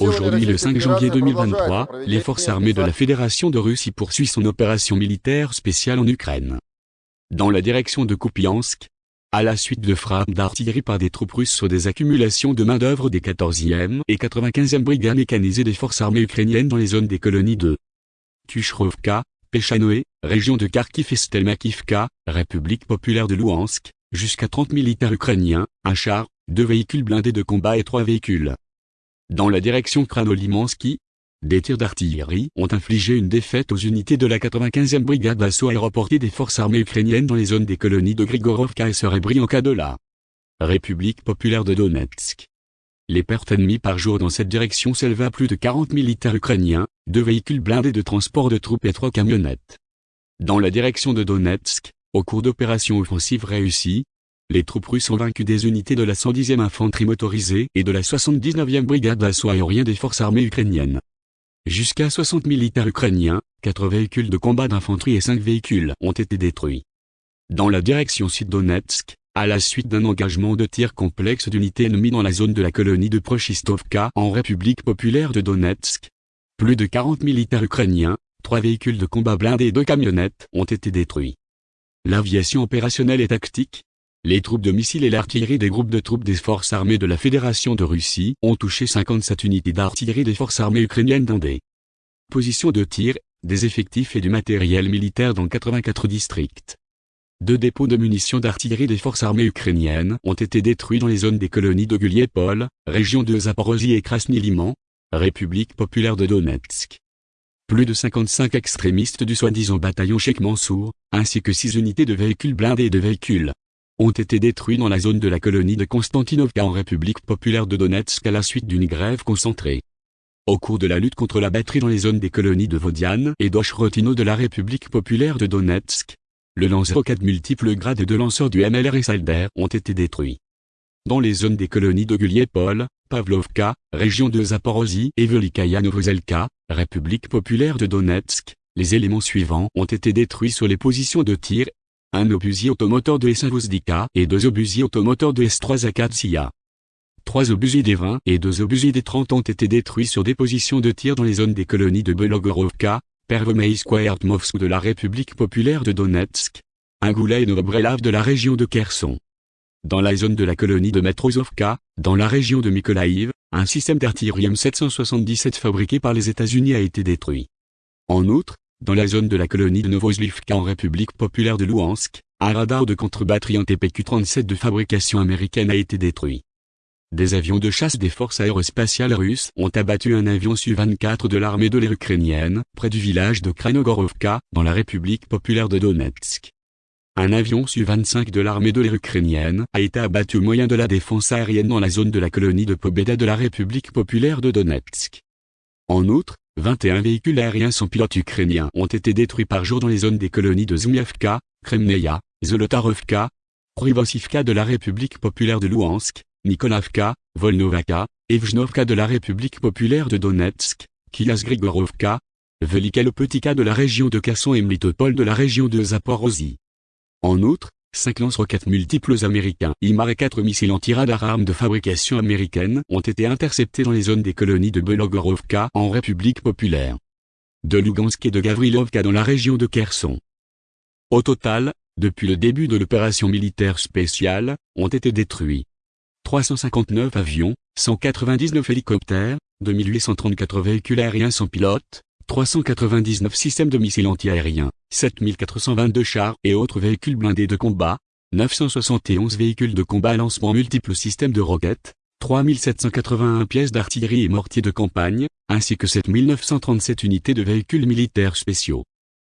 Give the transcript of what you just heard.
Aujourd'hui le 5 janvier 2023, les forces armées de la Fédération de Russie poursuivent son opération militaire spéciale en Ukraine. Dans la direction de Kupiansk, à la suite de frappes d'artillerie par des troupes russes sur des accumulations de main-d'œuvre des 14e et 95e brigades mécanisées des forces armées ukrainiennes dans les zones des colonies de Tushrovka, Pechanoe, région de Kharkiv et Stelmakivka, République populaire de Louhansk, jusqu'à 30 militaires ukrainiens, un char, deux véhicules blindés de combat et trois véhicules dans la direction Kranolimansky, des tirs d'artillerie ont infligé une défaite aux unités de la 95e brigade d'assaut aéroportée des forces armées ukrainiennes dans les zones des colonies de Grigorovka et Serebrianka de la République populaire de Donetsk. Les pertes ennemies par jour dans cette direction s'élevaient à plus de 40 militaires ukrainiens, deux véhicules blindés de transport de troupes et trois camionnettes. Dans la direction de Donetsk, au cours d'opérations offensives réussies, les troupes russes ont vaincu des unités de la 110e infanterie motorisée et de la 79e brigade d'assaut aérien des forces armées ukrainiennes. Jusqu'à 60 militaires ukrainiens, 4 véhicules de combat d'infanterie et 5 véhicules ont été détruits. Dans la direction sud-Donetsk, à la suite d'un engagement de tir complexe d'unités ennemies dans la zone de la colonie de Prochistovka en République populaire de Donetsk, plus de 40 militaires ukrainiens, 3 véhicules de combat blindés et 2 camionnettes ont été détruits. L'aviation opérationnelle et tactique, les troupes de missiles et l'artillerie des groupes de troupes des forces armées de la Fédération de Russie ont touché 57 unités d'artillerie des forces armées ukrainiennes dans des positions de tir, des effectifs et du matériel militaire dans 84 districts. Deux dépôts de munitions d'artillerie des forces armées ukrainiennes ont été détruits dans les zones des colonies de Guliepol, région de Zaporozhye et Krasny-Liman, République populaire de Donetsk. Plus de 55 extrémistes du soi-disant bataillon Sheikh Mansour, ainsi que 6 unités de véhicules blindés et de véhicules ont été détruits dans la zone de la colonie de Konstantinovka en République populaire de Donetsk à la suite d'une grève concentrée. Au cours de la lutte contre la batterie dans les zones des colonies de Vodiane et d'Oshrotino de la République populaire de Donetsk, le lance-roquettes multiples grades de lanceurs du MLR et Salder ont été détruits. Dans les zones des colonies de Guliepol, Pavlovka, région de Zaporozhye et Velikaya Novozelka, République populaire de Donetsk, les éléments suivants ont été détruits sur les positions de tir un obusier automoteur de S1 et deux obusiers automoteurs de S3 Akatsia. Trois obusiers des 20 et deux obusiers des 30 ont été détruits sur des positions de tir dans les zones des colonies de Belogorovka, Pervomeiskoye et de la République populaire de Donetsk, Angoula et Novobrelav de la région de Kherson. Dans la zone de la colonie de Matrosovka, dans la région de Mykolaïv, un système d'artillerie M777 fabriqué par les États-Unis a été détruit. En outre, dans la zone de la colonie de Novozlivka en République populaire de Louhansk, un radar de contre-batterie en TPQ-37 de fabrication américaine a été détruit. Des avions de chasse des forces aérospatiales russes ont abattu un avion Su-24 de l'armée de l'air ukrainienne, près du village de Kranogorovka, dans la République populaire de Donetsk. Un avion Su-25 de l'armée de l'air ukrainienne a été abattu au moyen de la défense aérienne dans la zone de la colonie de Pobeda de la République populaire de Donetsk. En outre, 21 véhicules aériens sans pilote ukrainiens ont été détruits par jour dans les zones des colonies de Zmyevka, Kremneia, Zolotarovka, Privosivka de la République populaire de Louhansk, Nikolavka, Volnovaka, Evjnovka de la République populaire de Donetsk, Kias-Grigorovka, Velika de la région de Kasson et Mlitopol de la région de Zaporozhye. En outre, 5 lance-roquettes multiples américains IMAR et 4 missiles anti-radar armes de fabrication américaine ont été interceptés dans les zones des colonies de Belogorovka en République populaire. De Lugansk et de Gavrilovka dans la région de Kherson. Au total, depuis le début de l'opération militaire spéciale, ont été détruits 359 avions, 199 hélicoptères, 2834 véhicules aériens sans pilote, 399 systèmes de missiles antiaériens, 7422 chars et autres véhicules blindés de combat, 971 véhicules de combat à lancement multiples systèmes de roquettes, 3781 pièces d'artillerie et mortiers de campagne, ainsi que 7937 unités de véhicules militaires spéciaux.